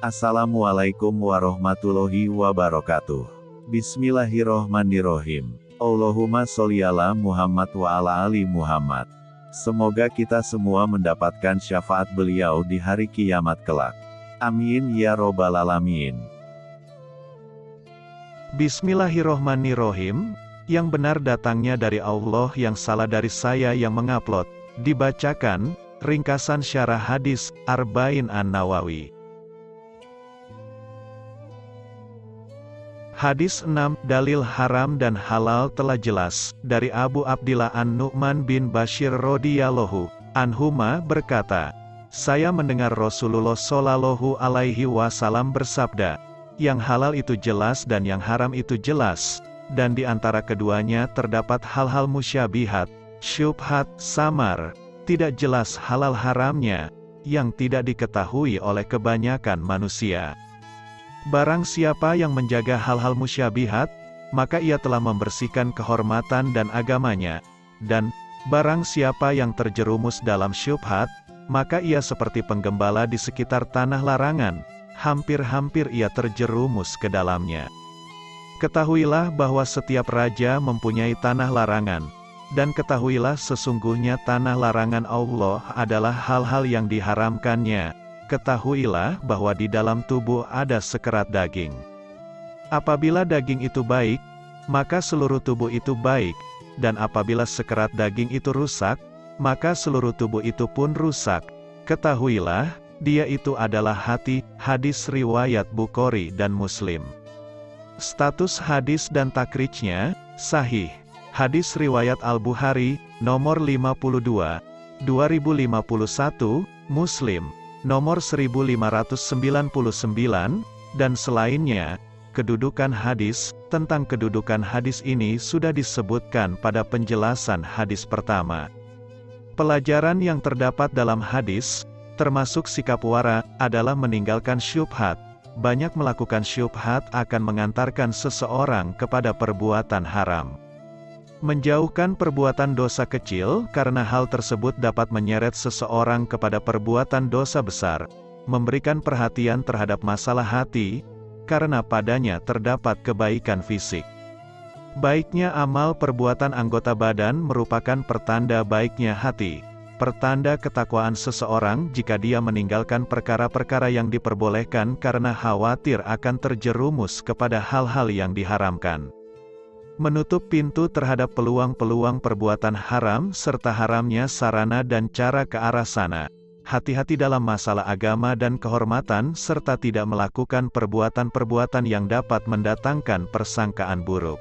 Assalamualaikum warahmatullahi wabarakatuh. Bismillahirrohmanirrohim. Allahumma sholli ala Muhammad wa ala ali Muhammad. Semoga kita semua mendapatkan syafaat beliau di hari kiamat kelak. Amin ya robbal alamin. Bismillahirrohmanirrohim, yang benar datangnya dari Allah yang salah dari saya yang mengupload, dibacakan, ringkasan syarah hadis, Arba'in An-Nawawi. Hadis 6, dalil haram dan halal telah jelas, dari Abu Abdillah An-Nu'man bin Bashir radhiyallahu anhuma berkata, saya mendengar Rasulullah Shallallahu alaihi wasallam bersabda, yang halal itu jelas dan yang haram itu jelas, dan di antara keduanya terdapat hal-hal musyabihat, syubhat, samar, tidak jelas halal haramnya, yang tidak diketahui oleh kebanyakan manusia. Barang siapa yang menjaga hal-hal musyabihat, maka ia telah membersihkan kehormatan dan agamanya. Dan, barang siapa yang terjerumus dalam syubhat, maka ia seperti penggembala di sekitar tanah larangan, hampir-hampir ia terjerumus ke dalamnya. Ketahuilah bahwa setiap raja mempunyai tanah larangan, dan ketahuilah sesungguhnya tanah larangan Allah adalah hal-hal yang diharamkannya, ketahuilah bahwa di dalam tubuh ada sekerat daging. Apabila daging itu baik, maka seluruh tubuh itu baik, dan apabila sekerat daging itu rusak, maka seluruh tubuh itu pun rusak. Ketahuilah, dia itu adalah hati, hadis riwayat Bukhari dan Muslim. Status hadis dan takrijnya, sahih. Hadis riwayat Al-Bukhari, nomor 52, 2051, Muslim, nomor 1599, dan selainnya, kedudukan hadis, tentang kedudukan hadis ini sudah disebutkan pada penjelasan hadis pertama. Pelajaran yang terdapat dalam hadis, termasuk sikap wara, adalah meninggalkan syubhat. Banyak melakukan syubhat akan mengantarkan seseorang kepada perbuatan haram. Menjauhkan perbuatan dosa kecil, karena hal tersebut dapat menyeret seseorang kepada perbuatan dosa besar. Memberikan perhatian terhadap masalah hati, karena padanya terdapat kebaikan fisik. Baiknya amal perbuatan anggota badan merupakan pertanda baiknya hati. Pertanda ketakwaan seseorang jika dia meninggalkan perkara-perkara yang diperbolehkan karena khawatir akan terjerumus kepada hal-hal yang diharamkan menutup pintu terhadap peluang-peluang perbuatan haram serta haramnya sarana dan cara ke arah sana. Hati-hati dalam masalah agama dan kehormatan serta tidak melakukan perbuatan-perbuatan yang dapat mendatangkan persangkaan buruk.